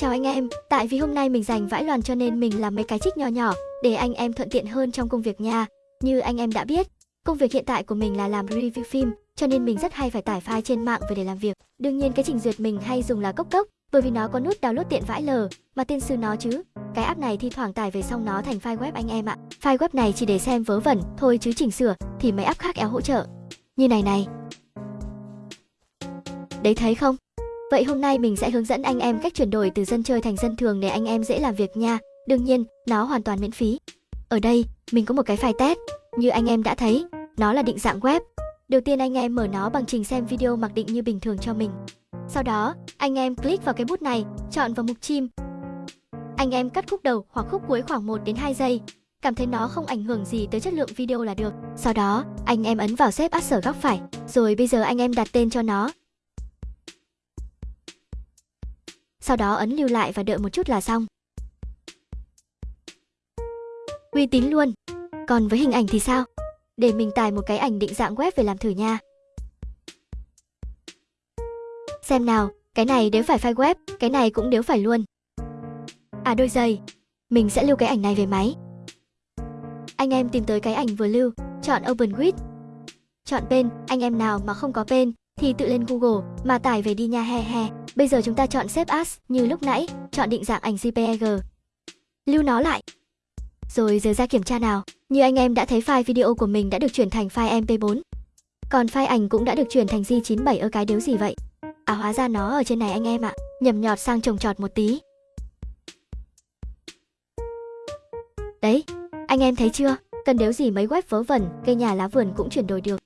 Chào anh em, tại vì hôm nay mình dành vãi loàn cho nên mình làm mấy cái trích nho nhỏ để anh em thuận tiện hơn trong công việc nha. Như anh em đã biết, công việc hiện tại của mình là làm review phim, cho nên mình rất hay phải tải file trên mạng về để làm việc. Đương nhiên cái trình duyệt mình hay dùng là Cốc Cốc, bởi vì nó có nút download tiện vãi lờ, mà tên sư nó chứ. Cái app này thi thoảng tải về xong nó thành file web anh em ạ. File web này chỉ để xem vớ vẩn thôi chứ chỉnh sửa thì mấy app khác éo hỗ trợ. Như này này. Đấy thấy không? Vậy hôm nay mình sẽ hướng dẫn anh em cách chuyển đổi từ dân chơi thành dân thường để anh em dễ làm việc nha. Đương nhiên, nó hoàn toàn miễn phí. Ở đây, mình có một cái file test. Như anh em đã thấy, nó là định dạng web. Đầu tiên anh em mở nó bằng trình xem video mặc định như bình thường cho mình. Sau đó, anh em click vào cái bút này, chọn vào mục chim. Anh em cắt khúc đầu hoặc khúc cuối khoảng 1 đến 2 giây. Cảm thấy nó không ảnh hưởng gì tới chất lượng video là được. Sau đó, anh em ấn vào xếp sở góc phải. Rồi bây giờ anh em đặt tên cho nó. Sau đó ấn lưu lại và đợi một chút là xong. Uy tín luôn. Còn với hình ảnh thì sao? Để mình tải một cái ảnh định dạng web về làm thử nha. Xem nào, cái này nếu phải file web, cái này cũng nếu phải luôn. À đôi giày. Mình sẽ lưu cái ảnh này về máy. Anh em tìm tới cái ảnh vừa lưu, chọn Open with. Chọn bên anh em nào mà không có bên thì tự lên Google mà tải về đi nha he he. Bây giờ chúng ta chọn xếp As như lúc nãy, chọn định dạng ảnh JPEG. Lưu nó lại. Rồi giờ ra kiểm tra nào. Như anh em đã thấy file video của mình đã được chuyển thành file MP4. Còn file ảnh cũng đã được chuyển thành J97 ở cái đếu gì vậy? À hóa ra nó ở trên này anh em ạ. Nhầm nhọt sang trồng trọt một tí. Đấy, anh em thấy chưa? Cần đếu gì mấy web vớ vẩn, cây nhà lá vườn cũng chuyển đổi được.